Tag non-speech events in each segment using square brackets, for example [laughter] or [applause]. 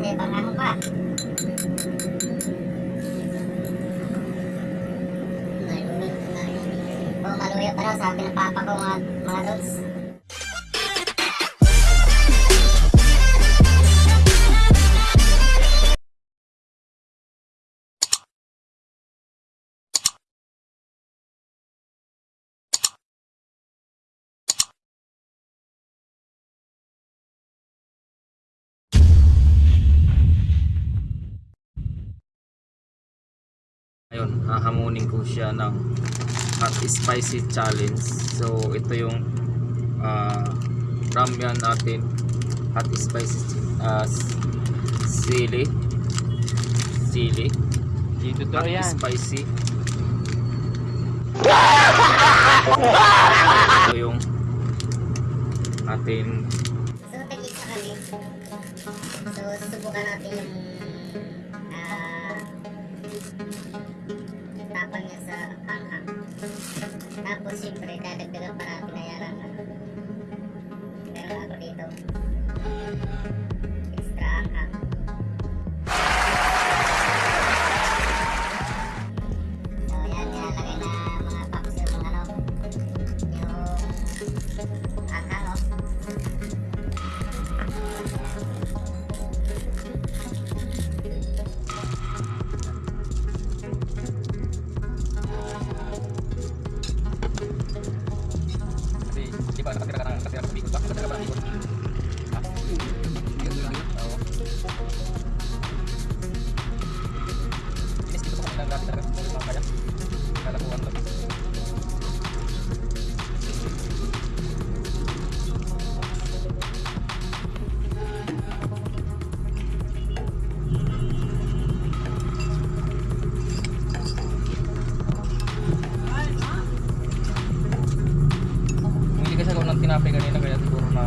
Kasi pangang pa. Oh, maluya pa raw sabi ng papa ko mga, mga lods. Ayun, hahamunin ko siya ng hot spicy challenge. So, ito yung uh, ramyan natin. Hot spicy uh, sili. Sili. Dito to Hot yan. spicy. [laughs] ito yung ating So. So, susubukan natin yung Tapos, siyempre, dadagdagan pa natin na Inis dito sa kanila grabe talaga. Hindi naman kaya. Kalakuhan to. Bumili kasi ako ng tinapay kanina kaya siguro na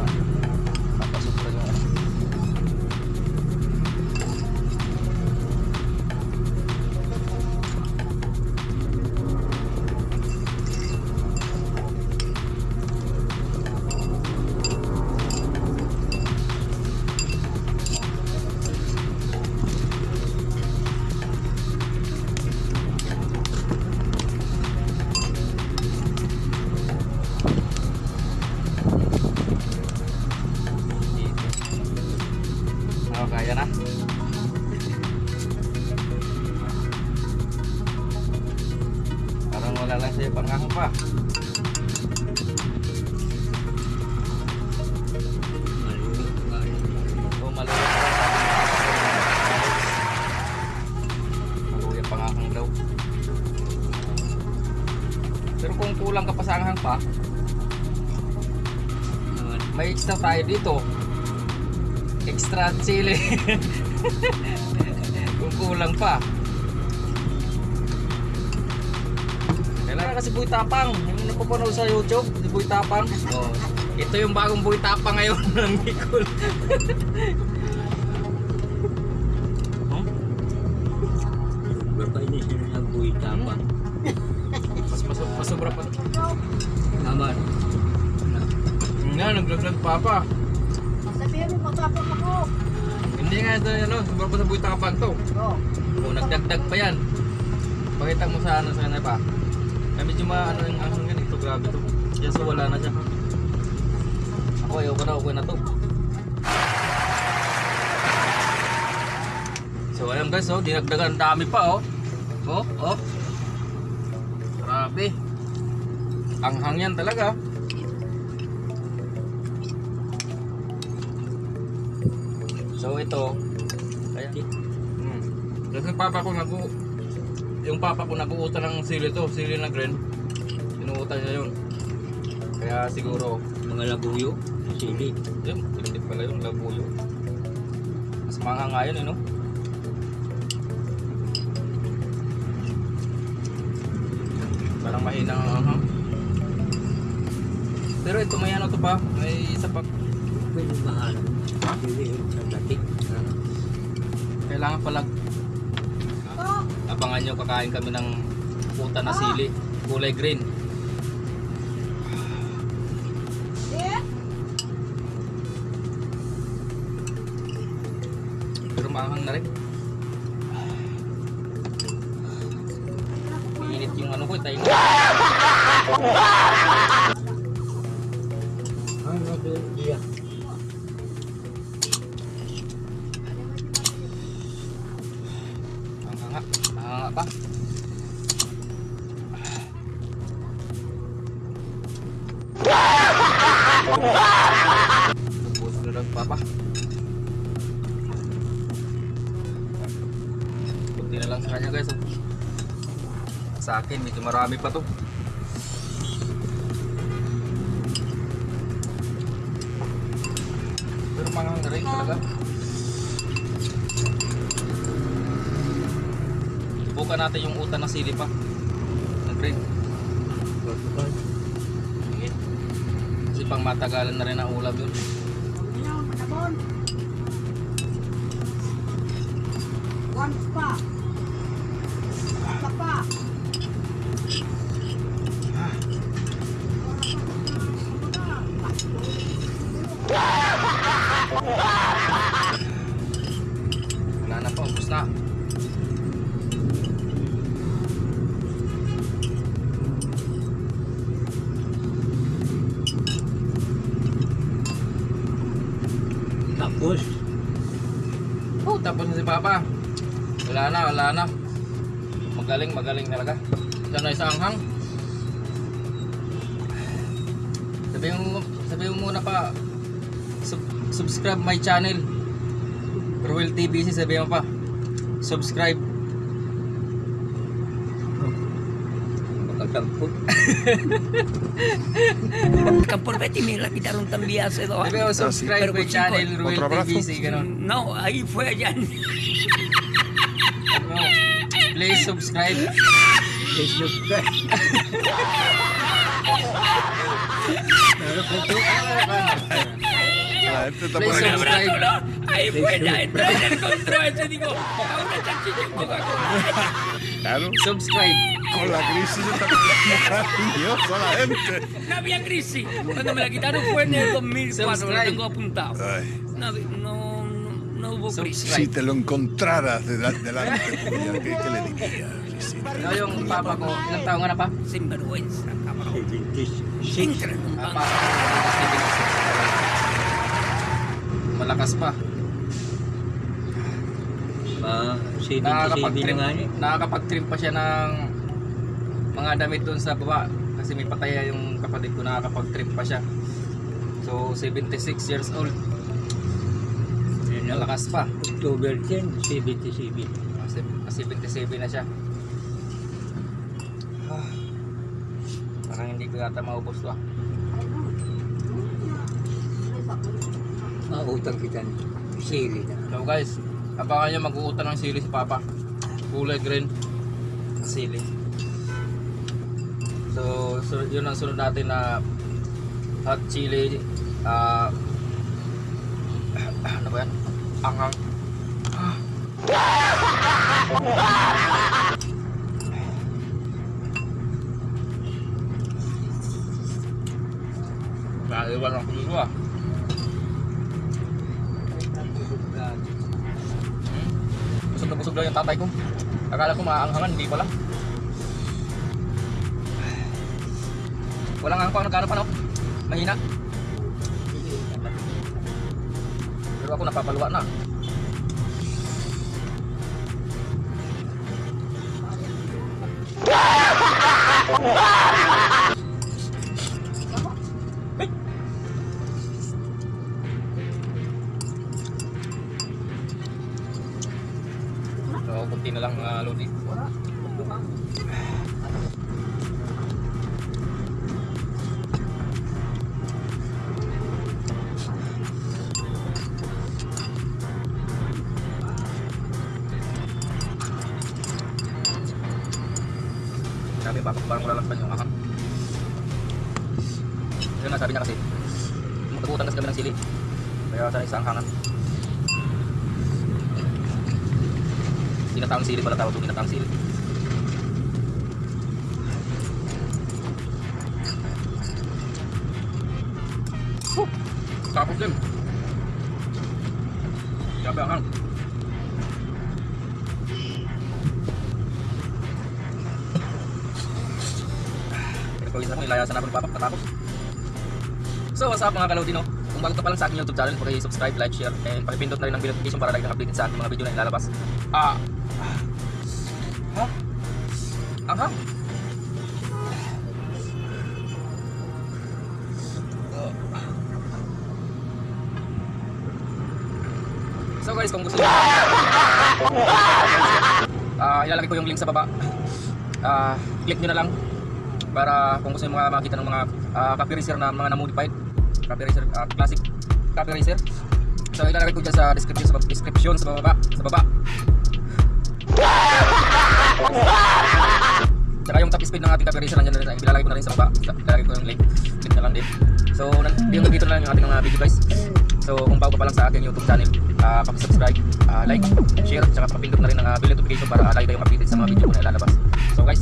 Sa'yo panghang pa. Oh. Pero kung kulang ka pa sa anghang pa, may extra tayo dito. Extra chili. [laughs] Kung kulang pa. Kailangan kasi buhay tapang. Yung napapanood sa YouTube, si buhay tapang. Oh. Ito yung bagong buhay tapang ngayon [laughs] ng Bicol. oh? Bapak ini sini lagu hitam bang. Mas, mas, mas sobra pa. Aman. Nga, nag-vlog pa pa. Sabihin mo, matapang ako. Hindi nga ito, ano, sobra pa sa buhay tapang to. Oh. O, nagdagdag pa yan. Pakita mo sa ano sa kanila pa. Kaya medyo ma ano yung ano yan ito grabe to. Kaya so wala na siya. Ako ayoko na, okay na to. So ayan guys, oh, dinagdagan dami pa oh. Oh, oh. Grabe. Anghang yan talaga. So ito, ayan. Hmm. Kasi papa ko nagu yung papa ko nag-uutan ng sili to, sili na green. Inuutan niya yun. Kaya siguro, Mga labuyo. Sili. yun, hindi pala yung labuyo. Mas mga nga yun, eh, no? Parang mahina ang anghang. Pero ito may ano to pa, may isa pa. Pwede mahal. Sili sa datik. Kailangan pala abangan nyo kakain kami ng puta na sili, kulay green. Pero maanghang na rin. Mainit yung ano ko, tayo. [laughs] Maanghanga pa. Lubos na lang papa. Kunti na lang sa kanya guys. oh. Sa akin medyo marami pa to. Pero manghang na rin talaga. Subukan natin yung utan ng sili pa. Ng green. Kasi pang matagalan na rin ang ulam yun. Once pa. Tapos, Oh, tapos na si Papa. Wala na, wala na. Magaling, magaling talaga. Siya na isang hang. Sabihin mo, sabihin mo muna pa, sub- subscribe my channel. Ruel TVC, sabihin mo pa. Subscribe. Campur. [laughs] Betty me la quitaron también hace dos Pero ¿Otro abrazo? No. ahí fue allá. [laughs] En... please subscribe. Please subscribe. [laughs] nada. Esto está por acá. Ahí buena, entró en el control. Yo digo, ahora chanchillo en Coca-Cola. Claro. Subscribe. Con la crisis está maravilloso la gente. No había crisis. Cuando me la quitaron fue en el 2004. Lo tengo apuntado. No, no, no hubo crisis. Si te lo encontraras de delante, ¿qué, ¿qué le dirías? No, yo un papa con una papa. Sinvergüenza, cabrón. Increíble. Ah, banco. pa- Malakas pa. Ma, 77 na Nakakapag-trim, nga niya. nakakapag-trim pa siya ng mga damit doon sa baba. Kasi may pataya yung kapatid ko, nakakapag-trim pa siya. So, 76 years old. Na. Malakas pa. October 10, 77. Ah, sev- 77 na siya. Ah, parang hindi ko yata maubos to ah. Mautang kita ni Sili na. So guys, abangan nyo mag-uutan ng sili si Papa. Kulay green na sili. So, so yun ang sunod natin na hot chili ah [clears throat] ano ba yan? Anghang. Ah. [laughs] Naiwan ako dito ah. Busog lang yung tatay ko. Akala ko maanghangan, hindi pala. Walang angpang nagkano pa no? Mahina. Pero ako napapaluwa na. So, [laughs] putan sa gabi sili. Kaya sana isang hangat. Tinatawang sili pala tawag ito, tinatawang sili. Tapos din. Gabi akang. Pag-isa papak. So, what's up mga kalodi, no? Kung bago ka pa lang sa aking YouTube channel, paki-subscribe, like, share, and pakipindot na rin ang bell notification para lagi kang updated sa aking mga video na ilalabas. Ah! Ha? Ang hang? So guys, kung gusto niyo Ah, ilalagay ko yung link sa baba. Ah, click niyo na lang para kung gusto niyo mga makita ng mga uh, copy racer na mga na-modified copy racer ah, classic copy racer. So ilalagay ko dyan sa description sa description sa baba, sa baba. Tsaka yung top speed ng ating copy racer nandiyan na rin. Ilalagay ko na rin sa baba. Ilalagay ko yung link. Click na lang din. So, yung dito na lang yung ating mga video guys. So, kung bago pa lang sa aking YouTube channel, uh, subscribe ah, like, share, tsaka papindot na rin ang uh, bell notification para uh, lagi kayong updated sa mga video ko na ilalabas. So guys,